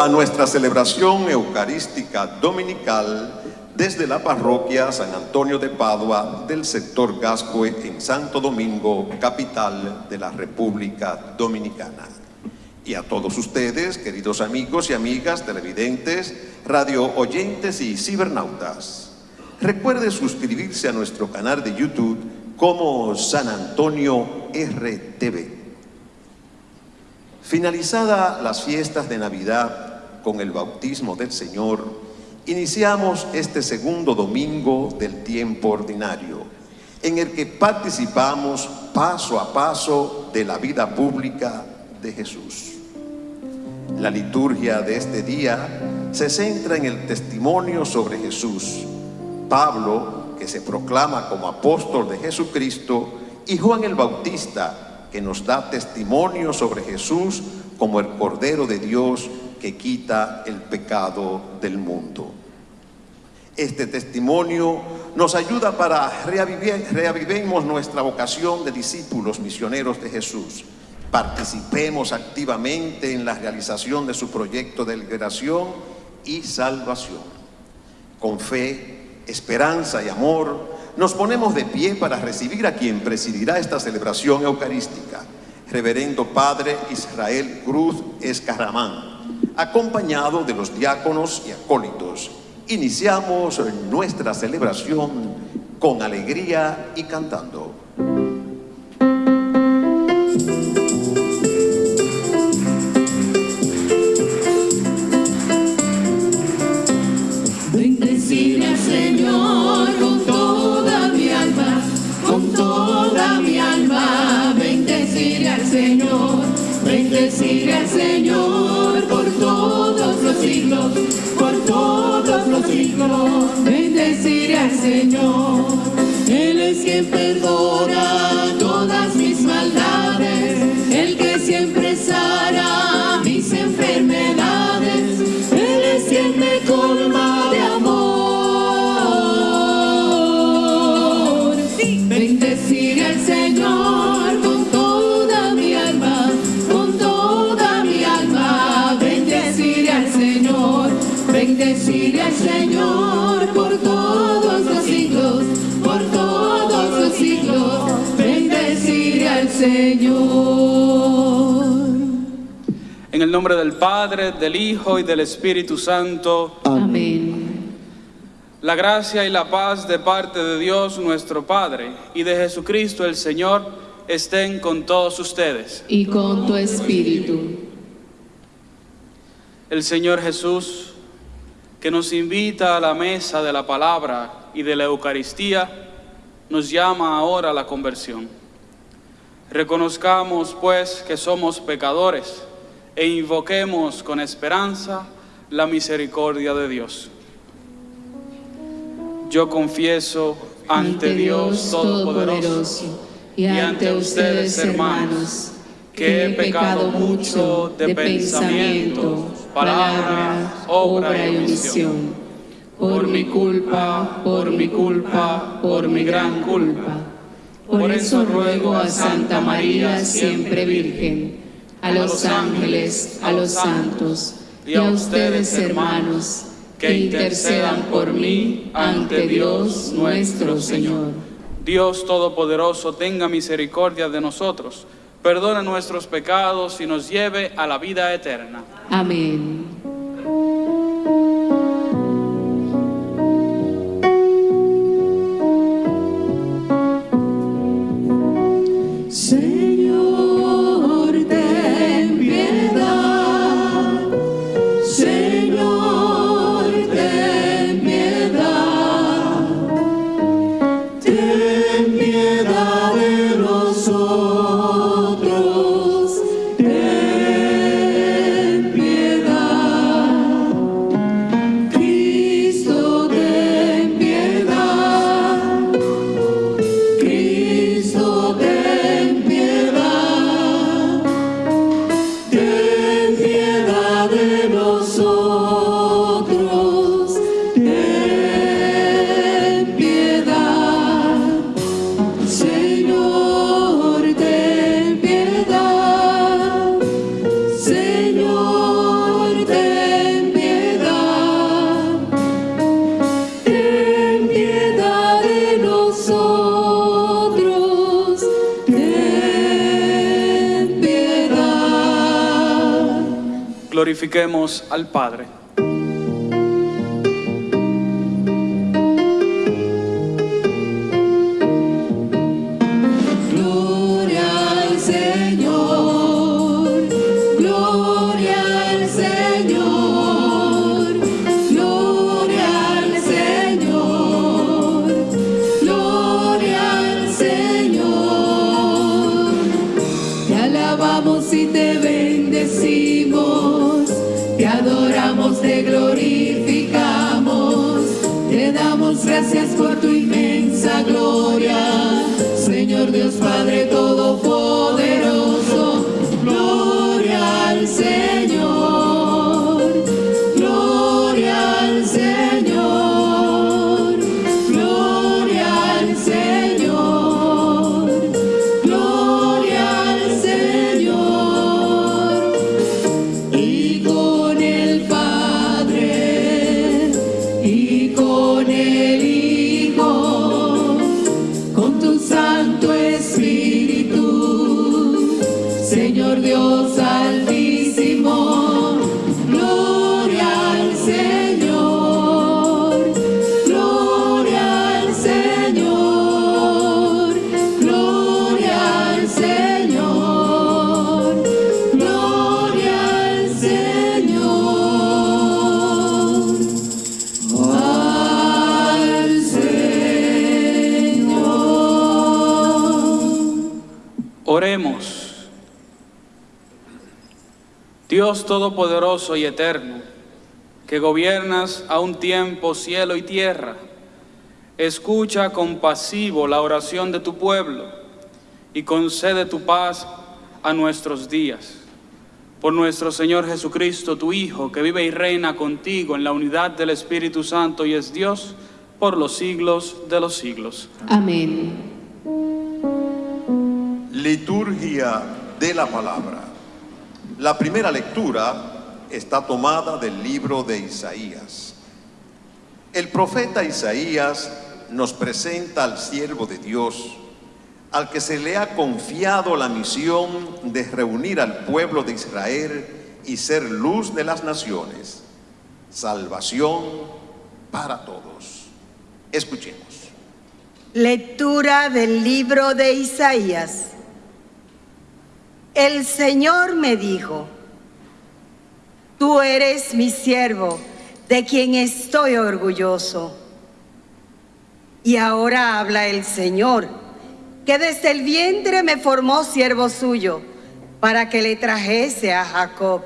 a nuestra celebración eucarística dominical desde la parroquia San Antonio de Padua del sector Gascue en Santo Domingo, capital de la República Dominicana. Y a todos ustedes, queridos amigos y amigas televidentes, radio oyentes y cibernautas, recuerde suscribirse a nuestro canal de YouTube como San Antonio RTV. Finalizada las fiestas de Navidad con el bautismo del Señor, iniciamos este segundo domingo del tiempo ordinario, en el que participamos paso a paso de la vida pública de Jesús. La liturgia de este día se centra en el testimonio sobre Jesús. Pablo, que se proclama como apóstol de Jesucristo, y Juan el Bautista, que nos da testimonio sobre Jesús como el Cordero de Dios que quita el pecado del mundo. Este testimonio nos ayuda para reavivir, reavivemos nuestra vocación de discípulos misioneros de Jesús. Participemos activamente en la realización de su proyecto de liberación y salvación. Con fe, esperanza y amor, nos ponemos de pie para recibir a quien presidirá esta celebración eucarística, Reverendo Padre Israel Cruz Escaramán, acompañado de los diáconos y acólitos. Iniciamos nuestra celebración con alegría y cantando. Siglos. Bendecir al Señor. Él es quien perdona todas mis maldades, el que siempre sana Señor. En el nombre del Padre, del Hijo y del Espíritu Santo, Amén. la gracia y la paz de parte de Dios nuestro Padre y de Jesucristo el Señor estén con todos ustedes. Y con tu espíritu. El Señor Jesús, que nos invita a la mesa de la palabra y de la Eucaristía, nos llama ahora a la conversión. Reconozcamos pues que somos pecadores e invoquemos con esperanza la misericordia de Dios. Yo confieso ante Dios Todopoderoso y ante ustedes, hermanos, que he pecado mucho de pensamiento, palabra, obra y omisión. Por mi culpa, por mi culpa, por mi gran culpa. Por eso ruego a Santa María, siempre Virgen, a los ángeles, a los santos y a ustedes, hermanos, que intercedan por mí ante Dios nuestro Señor. Dios Todopoderoso tenga misericordia de nosotros, perdone nuestros pecados y nos lleve a la vida eterna. Amén. Glorifiquemos al Padre. Todopoderoso y Eterno, que gobiernas a un tiempo cielo y tierra, escucha compasivo la oración de tu pueblo y concede tu paz a nuestros días. Por nuestro Señor Jesucristo, tu Hijo, que vive y reina contigo en la unidad del Espíritu Santo y es Dios por los siglos de los siglos. Amén. Liturgia de la palabra. La primera lectura está tomada del libro de Isaías. El profeta Isaías nos presenta al siervo de Dios, al que se le ha confiado la misión de reunir al pueblo de Israel y ser luz de las naciones, salvación para todos. Escuchemos. Lectura del libro de Isaías. El Señor me dijo, tú eres mi siervo, de quien estoy orgulloso. Y ahora habla el Señor, que desde el vientre me formó siervo suyo, para que le trajese a Jacob,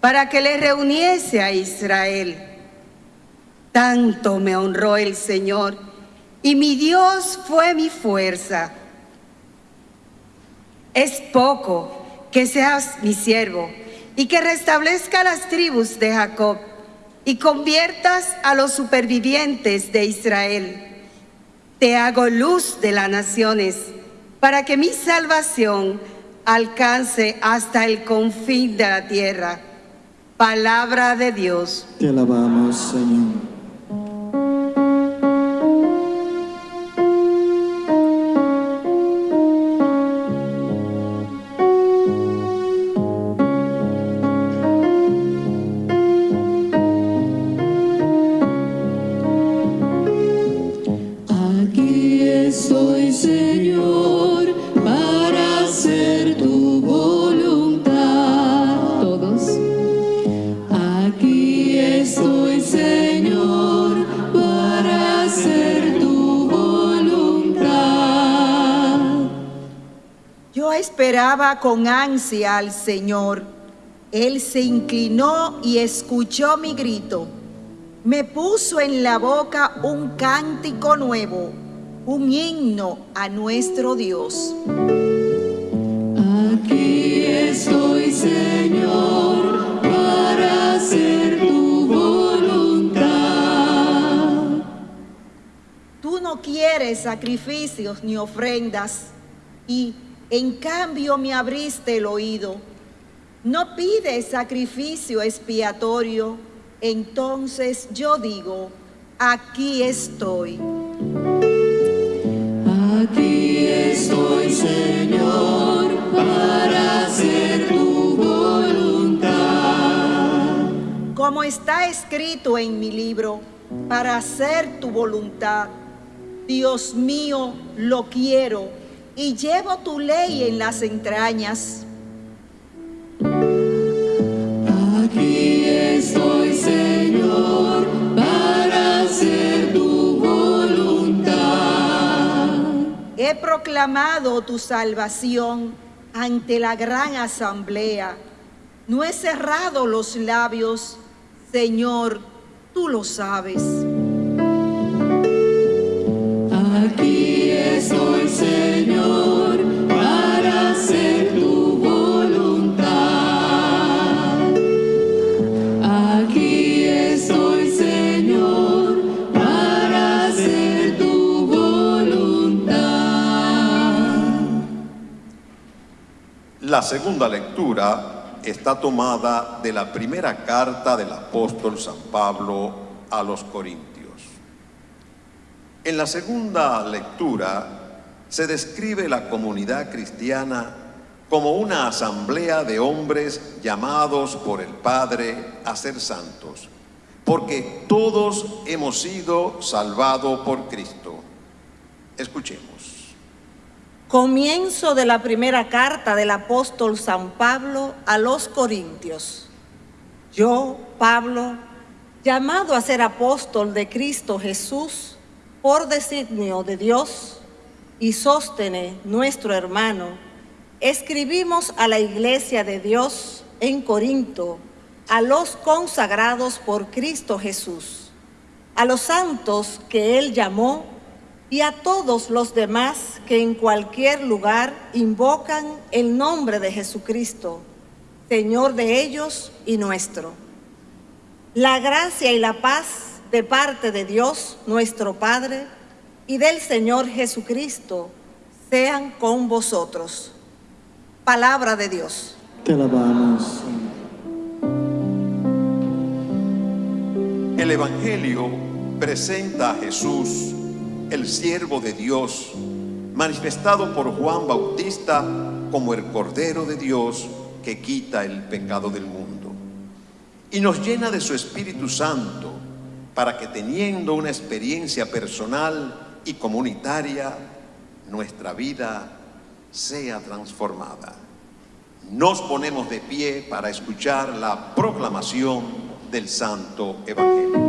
para que le reuniese a Israel. Tanto me honró el Señor, y mi Dios fue mi fuerza. Es poco que seas mi siervo y que restablezca las tribus de Jacob y conviertas a los supervivientes de Israel. Te hago luz de las naciones para que mi salvación alcance hasta el confín de la tierra. Palabra de Dios. Te alabamos, Señor. Esperaba con ansia al Señor. Él se inclinó y escuchó mi grito. Me puso en la boca un cántico nuevo, un himno a nuestro Dios. Aquí estoy, Señor, para hacer tu voluntad. Tú no quieres sacrificios ni ofrendas y en cambio me abriste el oído. No pides sacrificio expiatorio, entonces yo digo, aquí estoy. Aquí estoy, Señor, para hacer tu voluntad. como está escrito en mi libro, para hacer tu voluntad. Dios mío, lo quiero y llevo tu ley en las entrañas. Aquí estoy, Señor, para hacer tu voluntad. He proclamado tu salvación ante la gran asamblea. No he cerrado los labios, Señor, tú lo sabes. La segunda lectura está tomada de la primera carta del apóstol San Pablo a los Corintios. En la segunda lectura se describe la comunidad cristiana como una asamblea de hombres llamados por el Padre a ser santos, porque todos hemos sido salvados por Cristo. Escuchemos. Comienzo de la primera carta del apóstol San Pablo a los Corintios. Yo, Pablo, llamado a ser apóstol de Cristo Jesús por designio de Dios, y Sóstene, nuestro hermano, escribimos a la iglesia de Dios en Corinto, a los consagrados por Cristo Jesús, a los santos que Él llamó y a todos los demás que en cualquier lugar invocan el nombre de Jesucristo, Señor de ellos y nuestro. La gracia y la paz de parte de Dios, nuestro Padre, y del Señor Jesucristo sean con vosotros. Palabra de Dios. Te alabamos. El Evangelio presenta a Jesús, el siervo de Dios, manifestado por Juan Bautista como el Cordero de Dios que quita el pecado del mundo. Y nos llena de su Espíritu Santo para que teniendo una experiencia personal y comunitaria, nuestra vida sea transformada. Nos ponemos de pie para escuchar la proclamación del Santo Evangelio.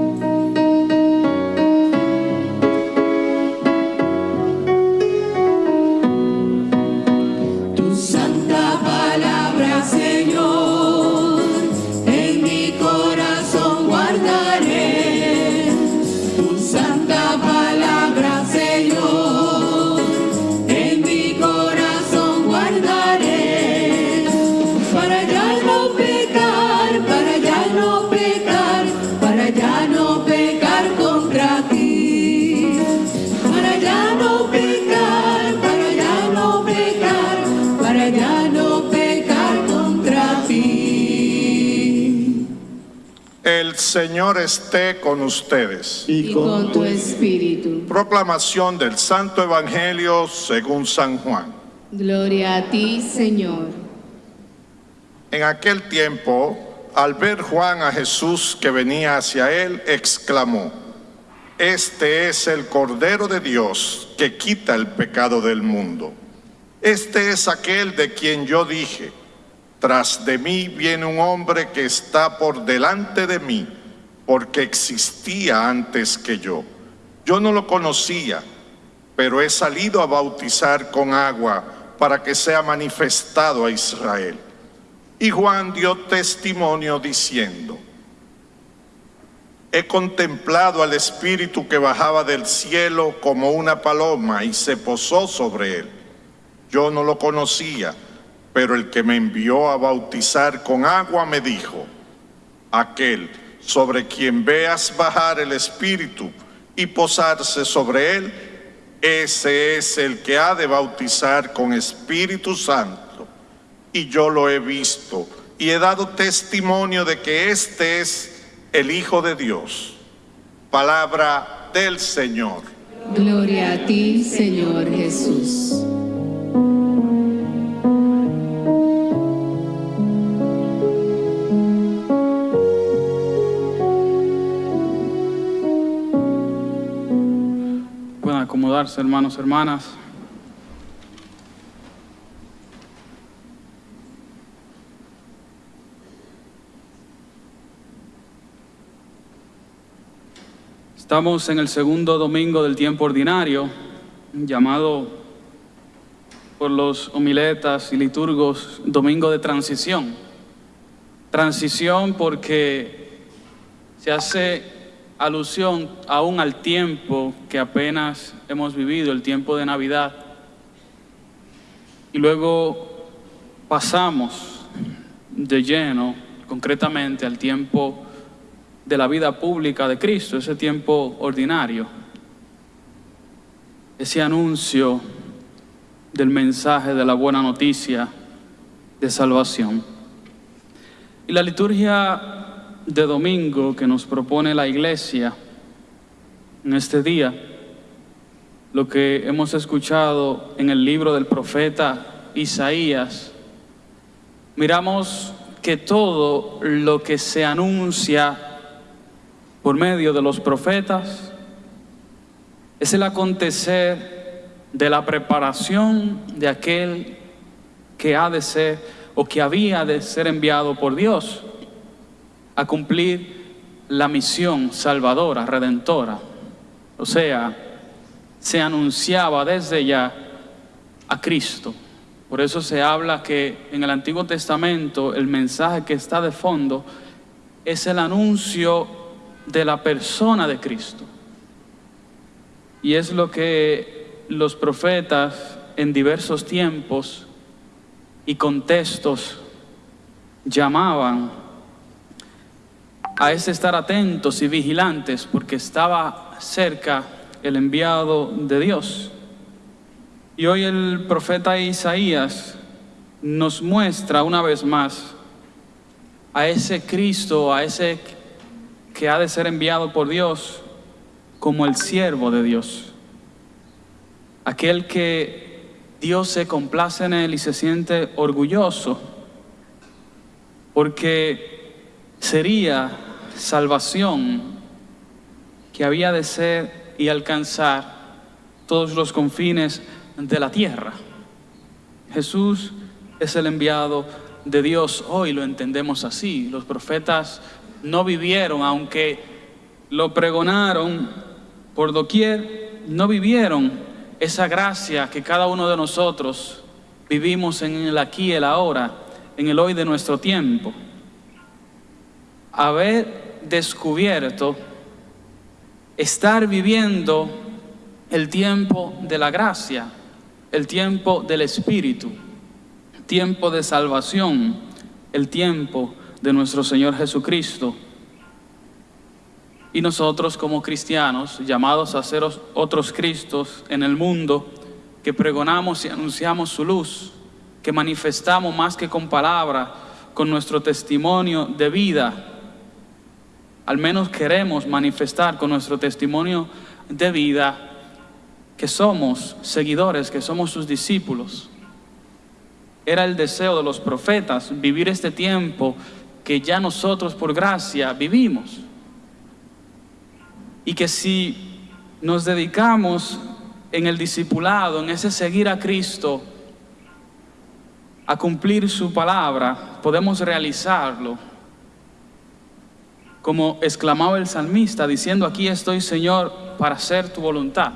Señor esté con ustedes. Y con tu espíritu. Proclamación del Santo Evangelio según San Juan. Gloria a ti, Señor. En aquel tiempo, al ver Juan a Jesús que venía hacia él, exclamó, Este es el Cordero de Dios que quita el pecado del mundo. Este es aquel de quien yo dije, tras de mí viene un hombre que está por delante de mí, porque existía antes que yo. Yo no lo conocía, pero he salido a bautizar con agua para que sea manifestado a Israel. Y Juan dio testimonio diciendo, He contemplado al Espíritu que bajaba del cielo como una paloma y se posó sobre él. Yo no lo conocía, pero el que me envió a bautizar con agua me dijo, aquel sobre quien veas bajar el Espíritu y posarse sobre él, ese es el que ha de bautizar con Espíritu Santo. Y yo lo he visto y he dado testimonio de que este es el Hijo de Dios. Palabra del Señor. Gloria a ti, Señor Jesús. Hermanos, hermanas. Estamos en el segundo domingo del tiempo ordinario, llamado por los homiletas y liturgos Domingo de Transición. Transición porque se hace alusión aún al tiempo que apenas hemos vivido, el tiempo de Navidad. Y luego pasamos de lleno, concretamente, al tiempo de la vida pública de Cristo, ese tiempo ordinario, ese anuncio del mensaje de la buena noticia de salvación. Y la liturgia de domingo que nos propone la iglesia en este día, lo que hemos escuchado en el libro del profeta Isaías, miramos que todo lo que se anuncia por medio de los profetas es el acontecer de la preparación de aquel que ha de ser o que había de ser enviado por Dios a cumplir la misión salvadora, redentora. O sea, se anunciaba desde ya a Cristo. Por eso se habla que en el Antiguo Testamento el mensaje que está de fondo es el anuncio de la persona de Cristo. Y es lo que los profetas en diversos tiempos y contextos llamaban a ese estar atentos y vigilantes porque estaba cerca el enviado de Dios. Y hoy el profeta Isaías nos muestra una vez más a ese Cristo, a ese que ha de ser enviado por Dios como el siervo de Dios. Aquel que Dios se complace en él y se siente orgulloso porque sería salvación que había de ser y alcanzar todos los confines de la tierra. Jesús es el enviado de Dios, hoy lo entendemos así. Los profetas no vivieron, aunque lo pregonaron por doquier, no vivieron esa gracia que cada uno de nosotros vivimos en el aquí el ahora, en el hoy de nuestro tiempo. Haber descubierto, estar viviendo el tiempo de la gracia, el tiempo del Espíritu, tiempo de salvación, el tiempo de nuestro Señor Jesucristo. Y nosotros como cristianos, llamados a ser otros Cristos en el mundo, que pregonamos y anunciamos su luz, que manifestamos más que con palabra, con nuestro testimonio de vida, al menos queremos manifestar con nuestro testimonio de vida que somos seguidores, que somos sus discípulos. Era el deseo de los profetas vivir este tiempo que ya nosotros por gracia vivimos. Y que si nos dedicamos en el discipulado, en ese seguir a Cristo, a cumplir su palabra, podemos realizarlo. Como exclamaba el salmista, diciendo, aquí estoy Señor para hacer tu voluntad.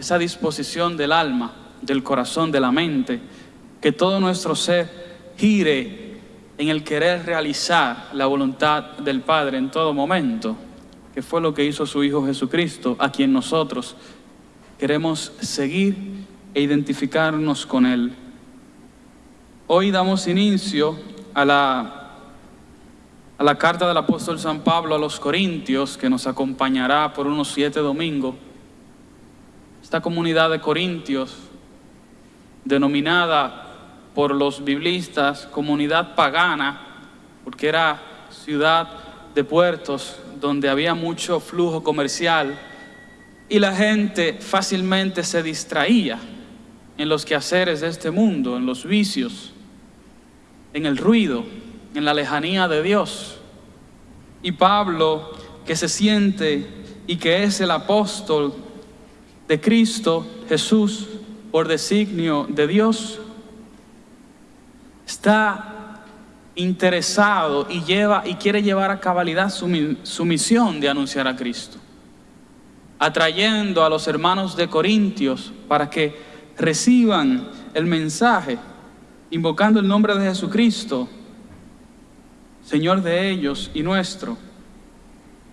Esa disposición del alma, del corazón, de la mente, que todo nuestro ser gire en el querer realizar la voluntad del Padre en todo momento, que fue lo que hizo su Hijo Jesucristo, a quien nosotros queremos seguir e identificarnos con Él. Hoy damos inicio a la, a la carta del apóstol San Pablo a los Corintios, que nos acompañará por unos siete domingos. Esta comunidad de Corintios, denominada por los biblistas comunidad pagana, porque era ciudad de puertos donde había mucho flujo comercial y la gente fácilmente se distraía en los quehaceres de este mundo, en los vicios, en el ruido, en la lejanía de Dios. Y Pablo, que se siente y que es el apóstol de Cristo Jesús por designio de Dios, está interesado y lleva y quiere llevar a cabalidad su, su misión de anunciar a Cristo, atrayendo a los hermanos de Corintios para que reciban el mensaje, invocando el nombre de Jesucristo, Señor de ellos y nuestro.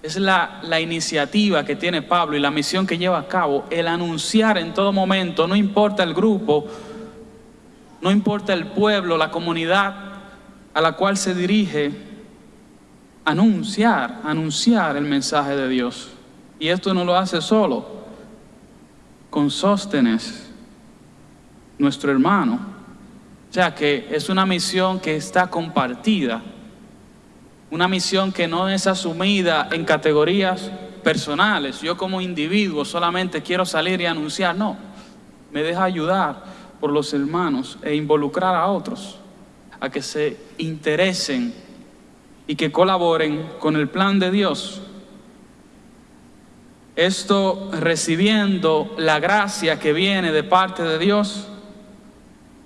Es la, la iniciativa que tiene Pablo y la misión que lleva a cabo, el anunciar en todo momento, no importa el grupo, no importa el pueblo, la comunidad a la cual se dirige, anunciar, anunciar el mensaje de Dios. Y esto no lo hace solo, con Sóstenes, nuestro hermano. O sea que es una misión que está compartida, una misión que no es asumida en categorías personales. Yo como individuo solamente quiero salir y anunciar, no, me deja ayudar por los hermanos e involucrar a otros a que se interesen y que colaboren con el plan de Dios. Esto recibiendo la gracia que viene de parte de Dios,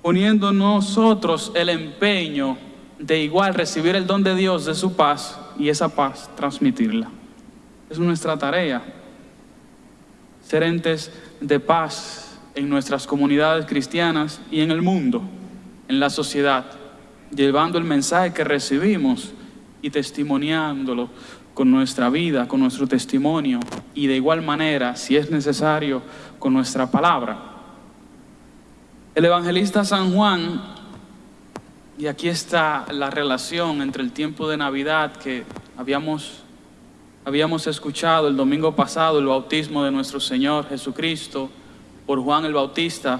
poniendo nosotros el empeño de igual recibir el don de Dios de su paz y esa paz transmitirla. Es nuestra tarea, ser entes de paz en nuestras comunidades cristianas y en el mundo, en la sociedad, llevando el mensaje que recibimos y testimoniándolo con nuestra vida, con nuestro testimonio y de igual manera, si es necesario, con nuestra palabra. El evangelista San Juan, y aquí está la relación entre el tiempo de Navidad que habíamos, habíamos escuchado el domingo pasado, el bautismo de nuestro Señor Jesucristo por Juan el Bautista.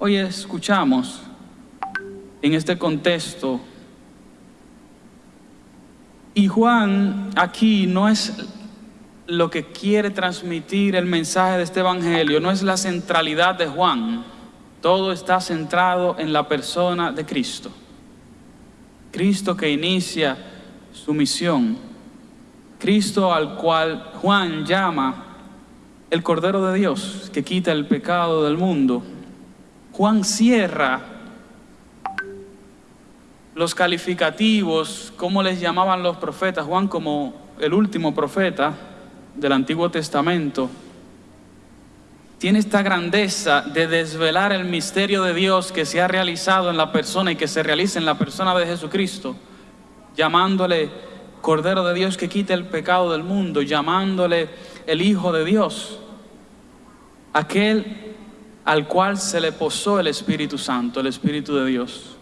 Hoy escuchamos en este contexto y Juan aquí no es lo que quiere transmitir el mensaje de este evangelio, no es la centralidad de Juan. Todo está centrado en la persona de Cristo. Cristo que inicia su misión. Cristo al cual Juan llama el Cordero de Dios que quita el pecado del mundo. Juan cierra los calificativos, como les llamaban los profetas, Juan como el último profeta del Antiguo Testamento, tiene esta grandeza de desvelar el misterio de Dios que se ha realizado en la persona y que se realiza en la persona de Jesucristo, llamándole Cordero de Dios que quita el pecado del mundo, llamándole el Hijo de Dios, aquel al cual se le posó el Espíritu Santo, el Espíritu de Dios.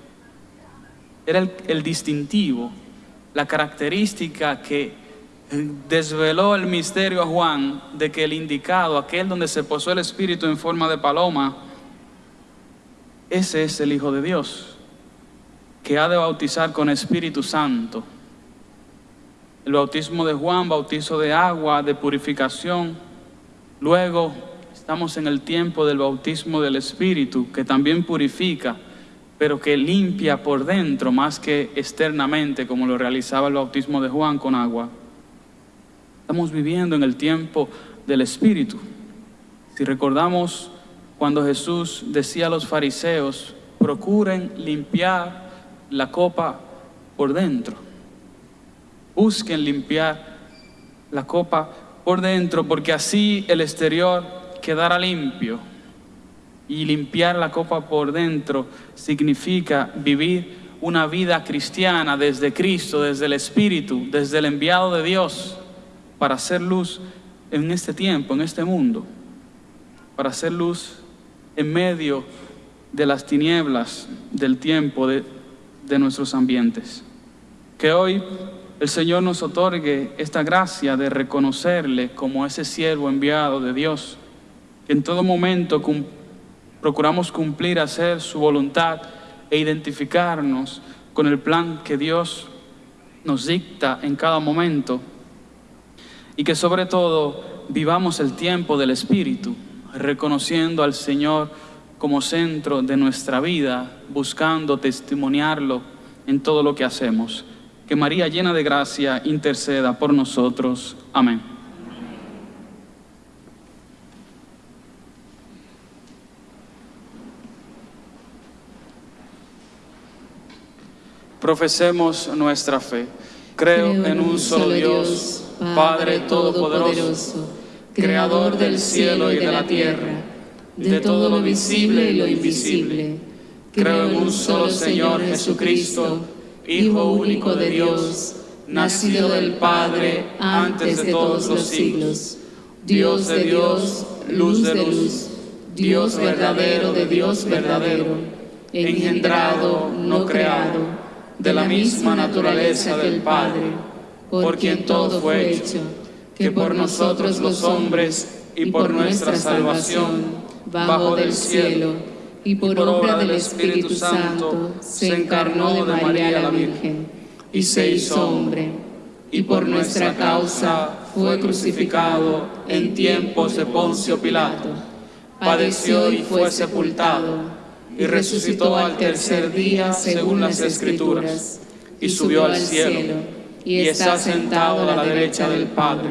Era el, el distintivo, la característica que desveló el misterio a Juan de que el indicado, aquel donde se posó el Espíritu en forma de paloma, ese es el Hijo de Dios, que ha de bautizar con Espíritu Santo. El bautismo de Juan, bautizo de agua, de purificación. Luego estamos en el tiempo del bautismo del Espíritu, que también purifica, pero que limpia por dentro más que externamente, como lo realizaba el bautismo de Juan con agua. Estamos viviendo en el tiempo del Espíritu. Si recordamos cuando Jesús decía a los fariseos, procuren limpiar la copa por dentro. Busquen limpiar la copa por dentro, porque así el exterior quedará limpio. Y limpiar la copa por dentro significa vivir una vida cristiana desde Cristo, desde el Espíritu, desde el enviado de Dios para hacer luz en este tiempo, en este mundo, para hacer luz en medio de las tinieblas del tiempo de, nuestros ambientes. Que hoy el Señor nos otorgue esta gracia de reconocerle como ese siervo enviado de Dios, que en todo momento procuramos cumplir, hacer su voluntad e identificarnos con el plan que Dios nos dicta en cada momento y que sobre todo vivamos el tiempo del Espíritu, reconociendo al Señor como centro de nuestra vida, buscando testimoniarlo en todo lo que hacemos. Que María llena de gracia interceda por nosotros. Amén. Profesemos nuestra fe. Creo, en un solo Dios Padre Todopoderoso, Creador del cielo y de la tierra, de todo lo visible y lo invisible. Creo en un solo Señor Jesucristo, Hijo único de Dios, nacido del Padre antes de todos los siglos, Dios de Dios, luz de luz, Dios verdadero de Dios verdadero, engendrado, no creado, de la misma naturaleza del Padre, por quien todo fue hecho, que por nosotros los hombres y por nuestra salvación, bajo del cielo, y por obra del Espíritu Santo, se encarnó de María la Virgen, y se hizo hombre, y por nuestra causa fue crucificado en tiempos de Poncio Pilato, padeció y fue sepultado, y resucitó al tercer día según las Escrituras, y subió al cielo, y está sentado a la derecha del Padre,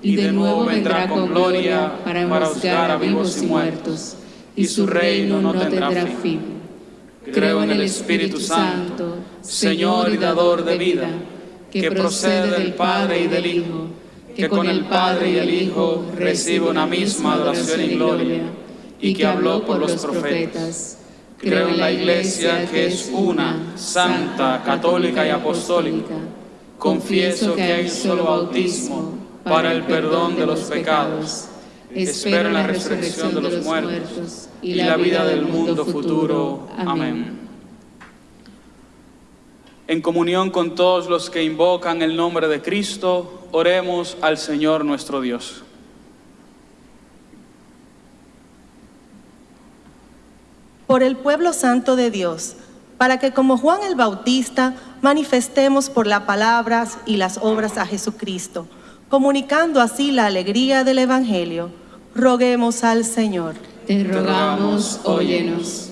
y de nuevo vendrá con gloria para juzgar a vivos y muertos, y su reino no tendrá fin. Creo en el Espíritu Santo, Señor y dador de vida, que procede del Padre y del Hijo, que con el Padre y el Hijo recibe una misma adoración y gloria, y que habló por los profetas. Creo en la Iglesia que es una, santa, católica y apostólica. Confieso que hay un solo bautismo para el perdón de los pecados. Espero la resurrección de los muertos y la vida del mundo futuro. Amén. En comunión con todos los que invocan el nombre de Cristo, oremos al Señor nuestro Dios. por el pueblo santo de Dios, para que como Juan el Bautista manifestemos por las palabras y las obras a Jesucristo, comunicando así la alegría del Evangelio. Roguemos al Señor. Te rogamos, óyenos.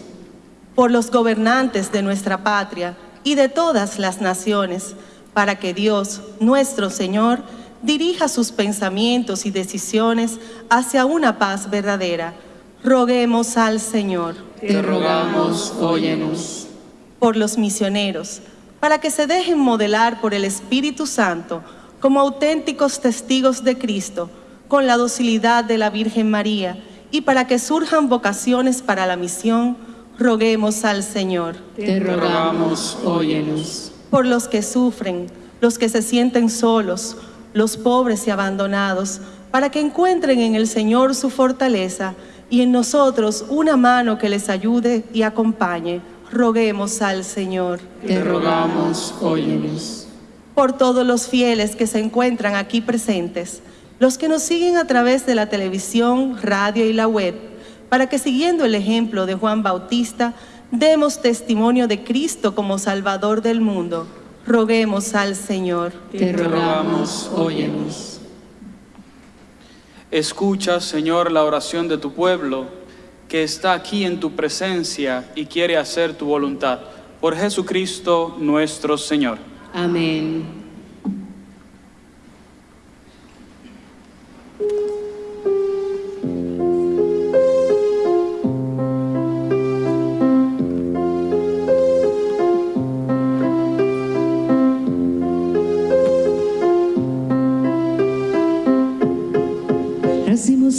Por los gobernantes de nuestra patria y de todas las naciones, para que Dios, nuestro Señor, dirija sus pensamientos y decisiones hacia una paz verdadera. Roguemos al Señor te rogamos, óyenos. Por los misioneros, para que se dejen modelar por el Espíritu Santo como auténticos testigos de Cristo, con la docilidad de la Virgen María, y para que surjan vocaciones para la misión, roguemos al Señor. Te rogamos, óyenos. Por los que sufren, los que se sienten solos, los pobres y abandonados, para que encuentren en el Señor su fortaleza y en nosotros una mano que les ayude y acompañe. Roguemos al Señor. Te rogamos, óyenos. Por todos los fieles que se encuentran aquí presentes, los que nos siguen a través de la televisión, radio y la web, para que siguiendo el ejemplo de Juan Bautista, demos testimonio de Cristo como Salvador del mundo. Roguemos al Señor. Te rogamos, óyenos. Escucha, Señor, la oración de tu pueblo que está aquí en tu presencia y quiere hacer tu voluntad. Por Jesucristo nuestro Señor. Amén.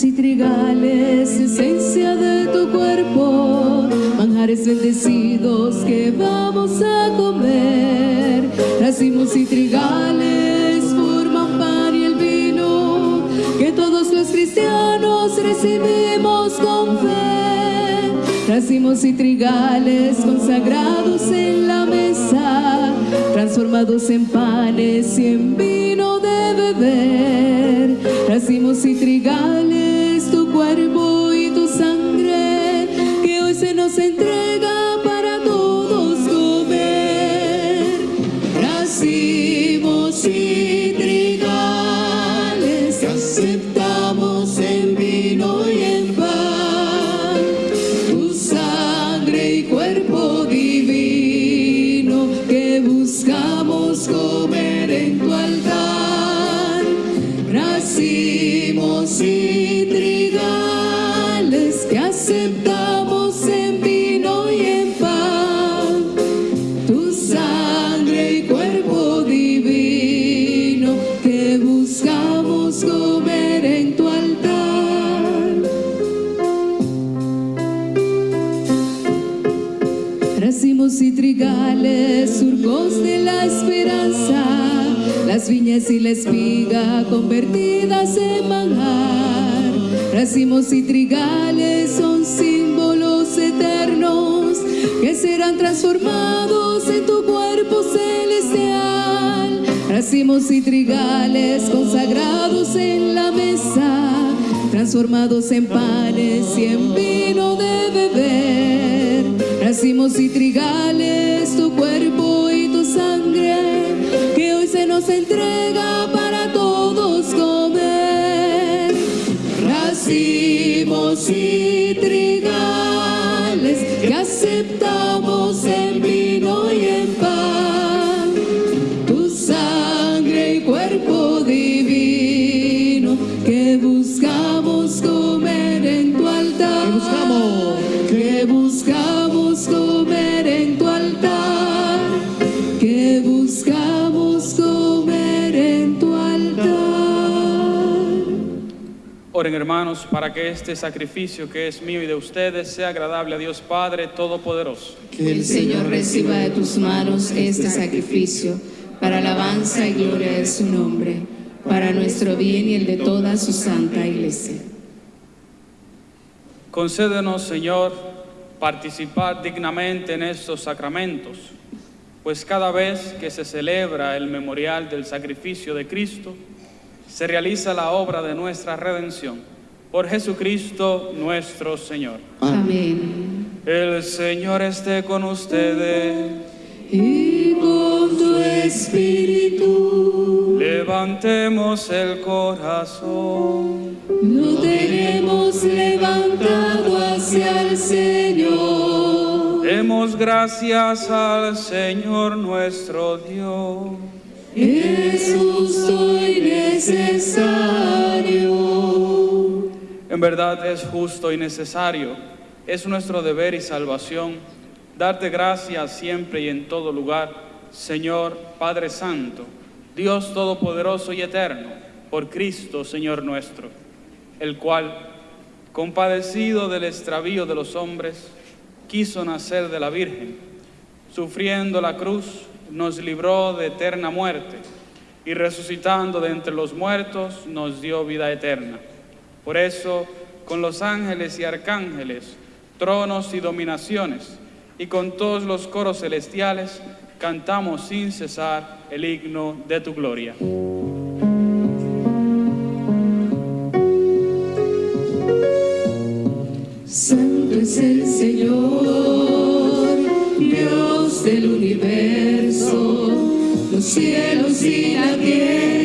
Y trigales, esencia de tu cuerpo, manjares bendecidos que vamos a comer. Racimos y trigales forman pan y el vino que todos los cristianos recibimos con fe. Racimos y trigales consagrados en la mesa, transformados en panes y en vino de beber. Racimos y trigales, tu y la espiga convertidas en manjar. Racimos y trigales son símbolos eternos que serán transformados en tu cuerpo celestial. Racimos y trigales consagrados en la mesa, transformados en panes y en vino de beber. Racimos y trigales, tu cuerpo y tu sangre, se nos entrega para todos comer. Racimos y trigales, que aceptamos en vino y en hermanos para que este sacrificio que es mío y de ustedes sea agradable a Dios Padre Todopoderoso. Que el Señor reciba de tus manos este sacrificio para alabanza y gloria de su nombre, para nuestro bien y el de toda su santa iglesia. Concédenos, Señor, participar dignamente en estos sacramentos, pues cada vez que se celebra el memorial del sacrificio de Cristo, se realiza la obra de nuestra redención. Por Jesucristo nuestro Señor. Amén. El Señor esté con ustedes. Y con tu espíritu Levantemos el corazón. lo tenemos levantado hacia el Señor. Demos gracias al Señor nuestro Dios. Es justo y necesario. Verdad es justo y necesario, es nuestro deber y salvación darte gracias siempre y en todo lugar, Señor Padre Santo, Dios Todopoderoso y Eterno, por Cristo, Señor nuestro, el cual, compadecido del extravío de los hombres, quiso nacer de la Virgen, sufriendo la cruz, nos libró de eterna muerte y resucitando de entre los muertos nos dio vida eterna. Por eso, con los ángeles y arcángeles, tronos y dominaciones, y con todos los coros celestiales, cantamos sin cesar el himno de tu gloria. Santo es el Señor, Dios del universo. Los cielos y la tierra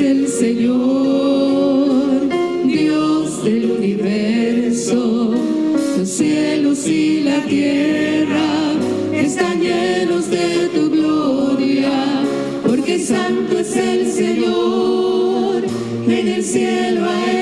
el Señor, Dios del universo. Los cielos y la tierra están llenos de tu gloria, porque santo es el Señor, en el cielo a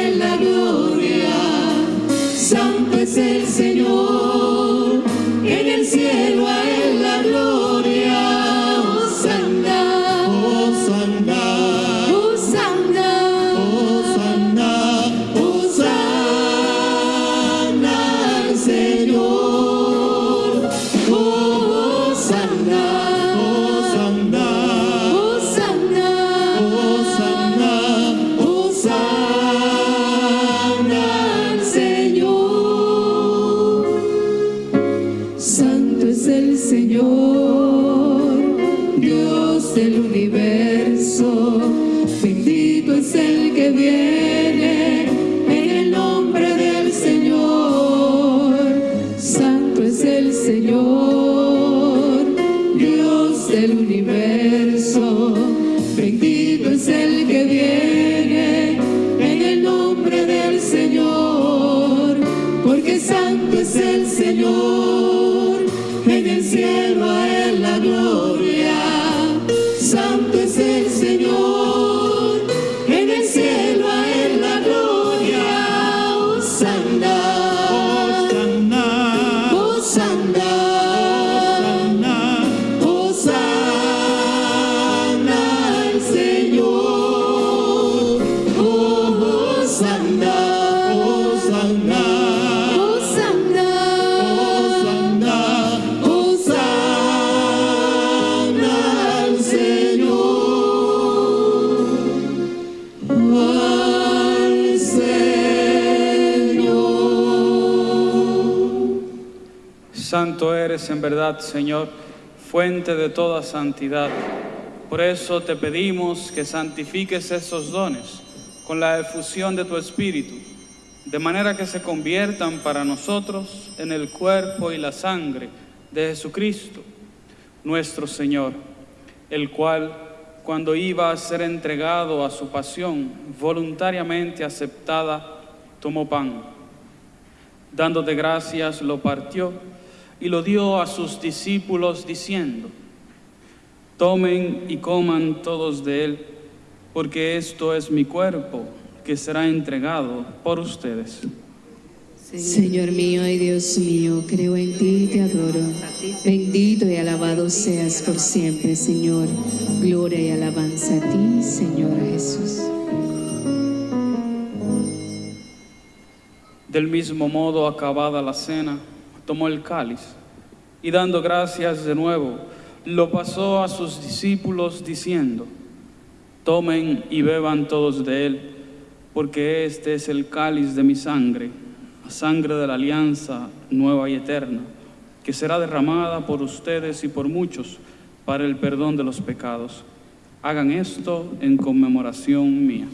verdad, Señor, fuente de toda santidad. Por eso te pedimos que santifiques esos dones con la efusión de tu Espíritu, de manera que se conviertan para nosotros en el cuerpo y la sangre de Jesucristo, nuestro Señor, el cual, cuando iba a ser entregado a su pasión voluntariamente aceptada, tomó pan. Dándote gracias, lo partió y lo dio a sus discípulos diciendo, tomen y coman todos de él, porque esto es mi cuerpo que será entregado por ustedes. Señor mío y Dios mío, creo en ti y te adoro. Bendito y alabado seas por siempre, Señor. Gloria y alabanza a ti, Señor Jesús. Del mismo modo, acabada la cena, tomó el cáliz y dando gracias de nuevo, lo pasó a sus discípulos diciendo, tomen y beban todos de él, porque este es el cáliz de mi sangre, sangre de la alianza nueva y eterna, que será derramada por ustedes y por muchos para el perdón de los pecados. Hagan esto en conmemoración mía.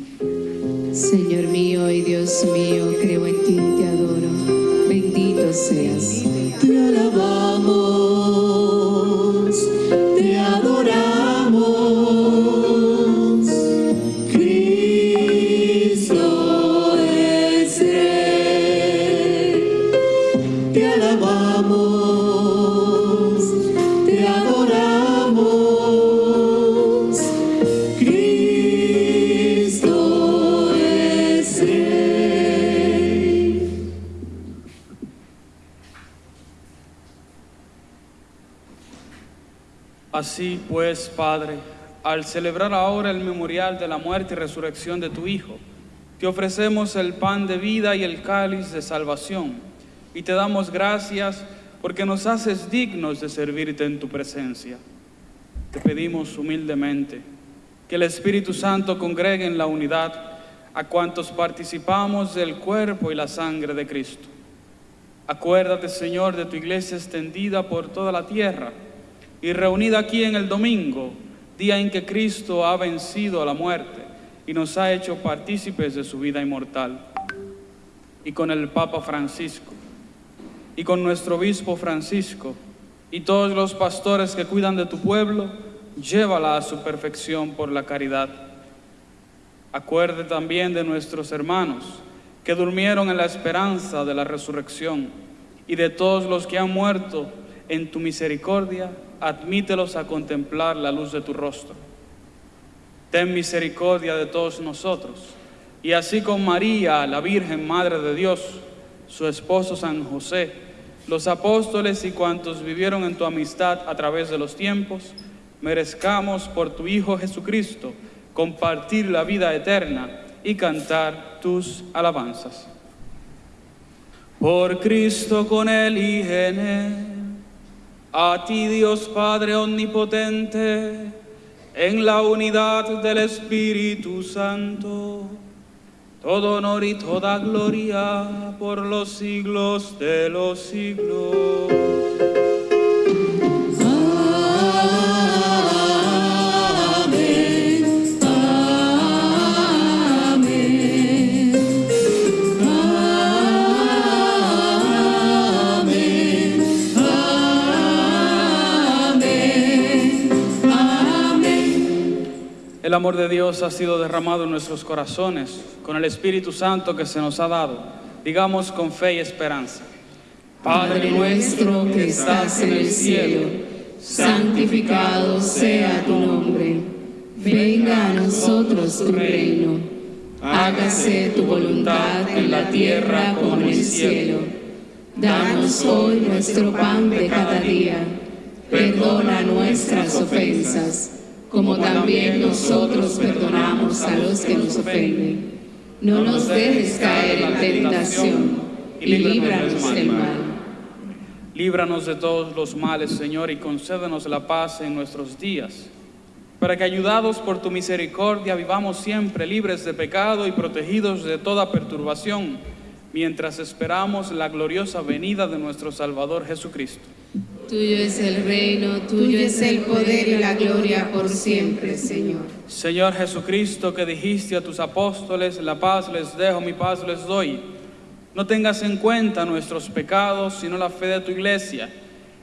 Señor mío y Dios mío, creo en ti te adoro. Bendito seas. Te alabamos, te adoramos. Así pues, Padre, al celebrar ahora el memorial de la muerte y resurrección de tu Hijo, te ofrecemos el pan de vida y el cáliz de salvación, y te damos gracias porque nos haces dignos de servirte en tu presencia. Te pedimos humildemente que el Espíritu Santo congregue en la unidad a cuantos participamos del cuerpo y la sangre de Cristo. Acuérdate, Señor, de tu iglesia extendida por toda la tierra y reunida aquí en el domingo, día en que Cristo ha vencido a la muerte y nos ha hecho partícipes de su vida inmortal. Y con el Papa Francisco, y con nuestro obispo Francisco, y todos los pastores que cuidan de tu pueblo, llévala a su perfección por la caridad. Acuerde también de nuestros hermanos que durmieron en la esperanza de la resurrección y de todos los que han muerto en tu misericordia, admítelos a contemplar la luz de tu rostro. Ten misericordia de todos nosotros, y así con María, la Virgen Madre de Dios, su esposo San José, los apóstoles y cuantos vivieron en tu amistad a través de los tiempos, merezcamos por tu Hijo Jesucristo compartir la vida eterna y cantar tus alabanzas. Por Cristo con Él y Él, a ti Dios Padre Omnipotente, en la unidad del Espíritu Santo, todo honor y toda gloria por los siglos de los siglos. El amor de Dios ha sido derramado en nuestros corazones con el Espíritu Santo que se nos ha dado. Digamos con fe y esperanza. Padre nuestro que estás en el cielo, santificado sea tu nombre. Venga a nosotros tu reino. Hágase tu voluntad en la tierra como en el cielo. Danos hoy nuestro pan de cada día. Perdona nuestras ofensas, como también nosotros perdonamos a los que nos ofenden. No nos dejes caer en tentación y líbranos del mal. Líbranos de todos los males, Señor, y concédenos la paz en nuestros días, para que ayudados por tu misericordia vivamos siempre libres de pecado y protegidos de toda perturbación, mientras esperamos la gloriosa venida de nuestro Salvador Jesucristo. Tuyo es el reino, tuyo es el poder y la gloria por siempre, Señor. Señor Jesucristo, que dijiste a tus apóstoles, la paz les dejo, mi paz les doy. No tengas en cuenta nuestros pecados, sino la fe de tu iglesia,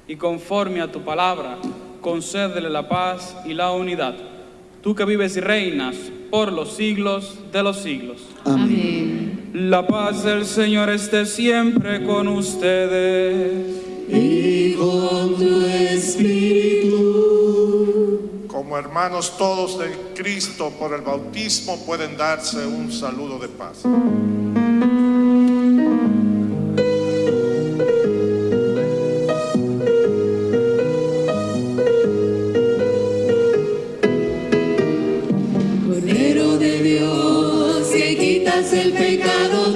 y conforme a tu palabra, concédele la paz y la unidad. Tú que vives y reinas por los siglos de los siglos. Amén. La paz del Señor esté siempre con ustedes. Y con tu espíritu. Como hermanos todos de Cristo por el bautismo pueden darse un saludo de paz. Quitas el pecado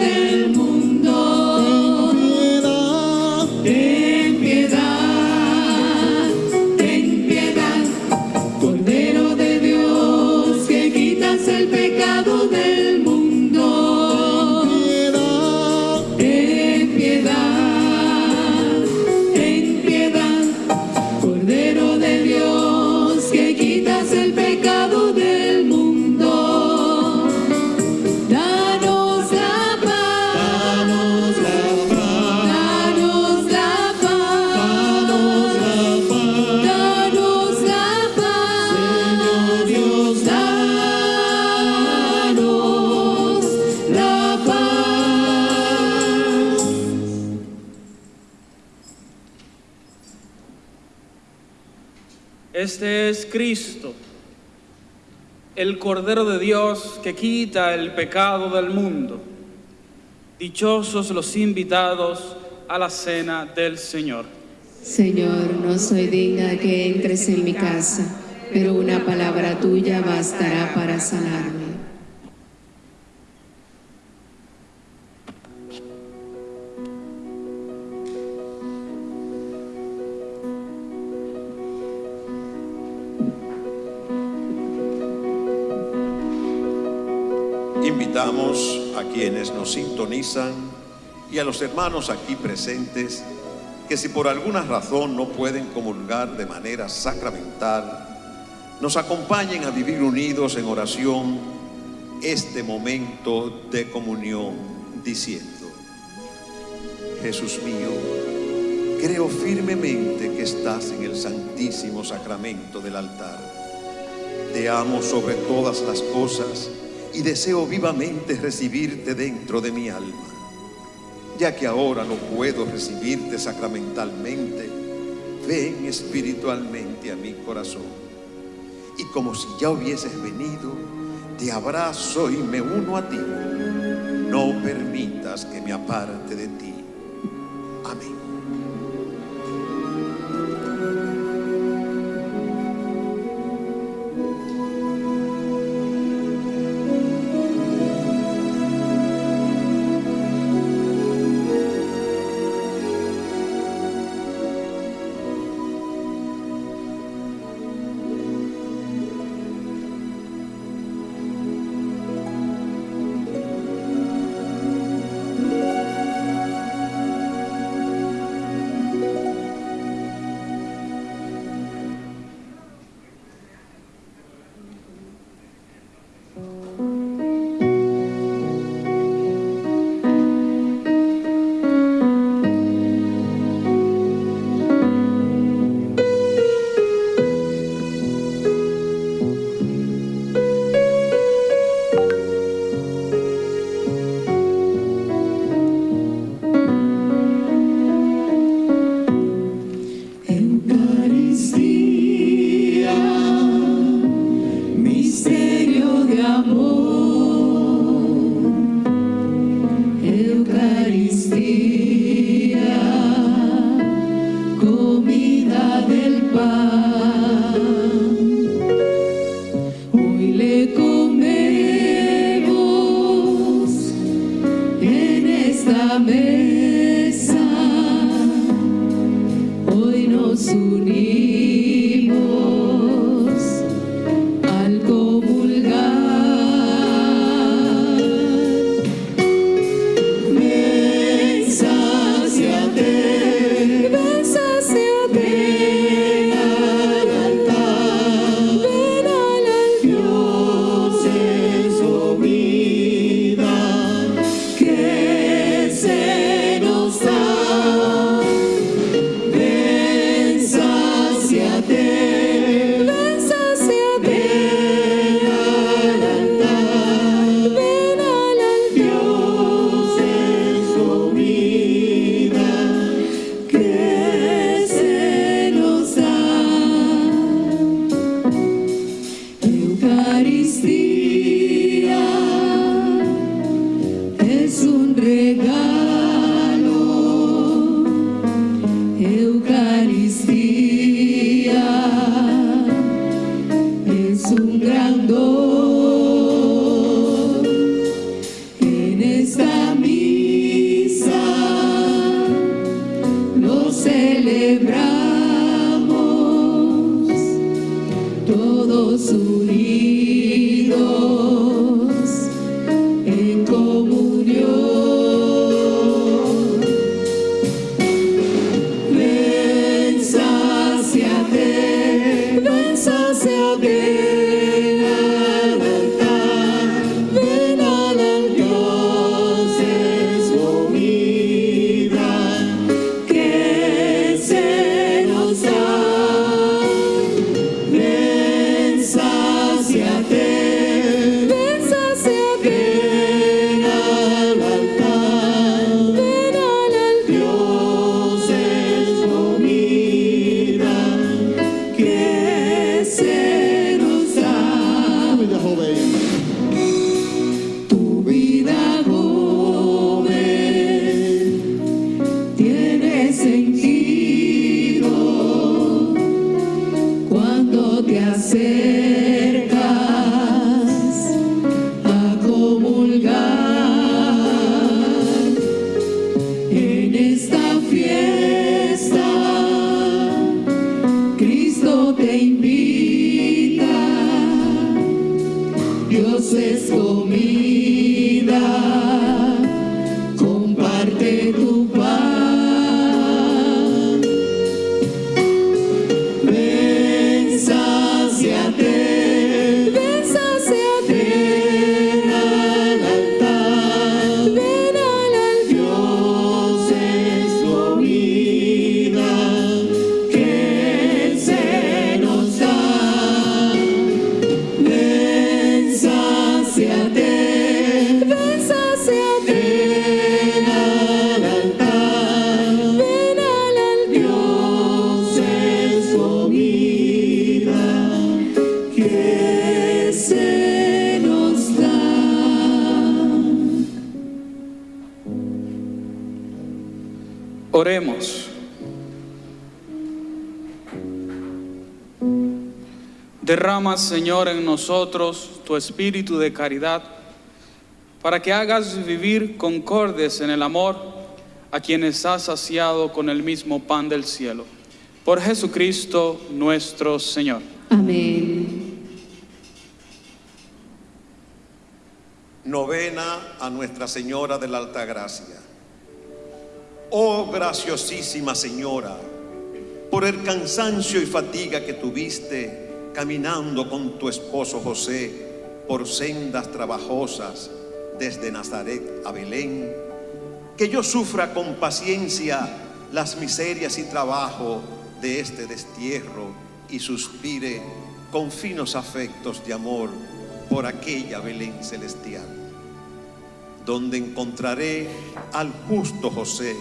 Este es Cristo, el Cordero de Dios que quita el pecado del mundo. Dichosos los invitados a la cena del Señor. Señor, no soy digna que entres en mi casa, pero una palabra tuya bastará para sanarme. Sintonizan y a los hermanos aquí presentes que si por alguna razón no pueden comulgar de manera sacramental, nos acompañen a vivir unidos en oración este momento de comunión diciendo, Jesús mío, creo firmemente que estás en el santísimo sacramento del altar. Te amo sobre todas las cosas y deseo vivamente recibirte dentro de mi alma. Ya que ahora no puedo recibirte sacramentalmente, ven espiritualmente a mi corazón. Y como si ya hubieses venido, te abrazo y me uno a ti. No permitas que me aparte de ti. Derrama, Señor, en nosotros tu espíritu de caridad, para que hagas vivir concordes en el amor a quienes has saciado con el mismo pan del cielo. Por Jesucristo nuestro Señor. Amén. Novena a Nuestra Señora de la Altagracia. Oh graciosísima Señora, por el cansancio y fatiga que tuviste caminando con tu esposo José por sendas trabajosas desde Nazaret a Belén, que yo sufra con paciencia las miserias y trabajo de este destierro y suspire con finos afectos de amor por aquella Belén celestial, donde encontraré al justo José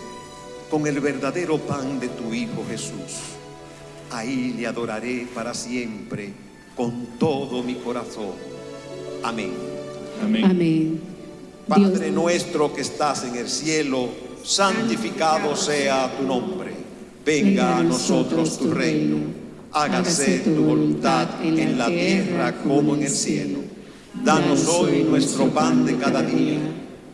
con el verdadero pan de tu Hijo Jesús. Ahí le adoraré para siempre con todo mi corazón. Amén. Amén. Padre Dios- nuestro que estás en el cielo, santificado sea tu nombre. Venga a nosotros tu reino. Hágase tu voluntad en la tierra como en el cielo. Danos hoy nuestro pan de cada día.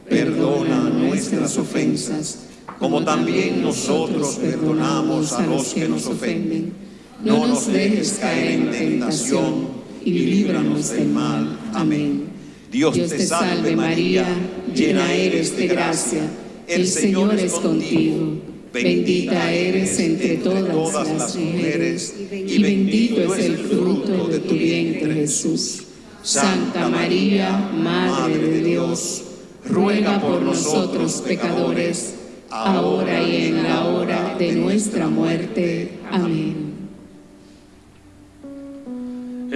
Perdona nuestras ofensas, como también nosotros perdonamos a los que nos ofenden. No nos dejes caer en tentación y líbranos del mal. Amén. Dios te salve María, llena eres de gracia. El Señor es contigo. Bendita eres entre todas las mujeres y bendito es el fruto de tu vientre Jesús. Santa María, Madre de Dios, ruega por nosotros pecadores, ahora y en la hora de nuestra muerte. Amén.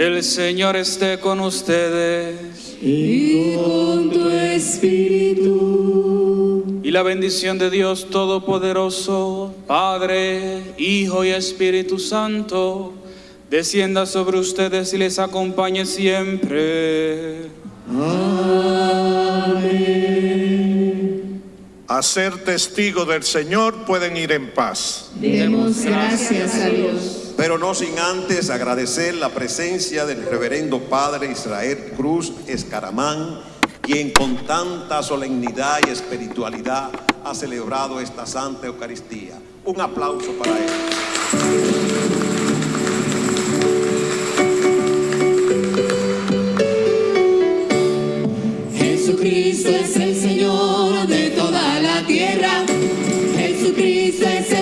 El Señor esté con ustedes y con tu espíritu. y la bendición de Dios Todopoderoso, Padre, Hijo y Espíritu Santo, descienda sobre ustedes y les acompañe siempre. A ser testigo del Señor pueden ir en paz. Demos gracias a Dios pero no sin antes agradecer la presencia del reverendo Padre Israel Cruz Escaramán, quien con tanta solemnidad y espiritualidad ha celebrado esta Santa Eucaristía. Un aplauso para él. Jesucristo es el Señor de toda la tierra. Jesucristo es el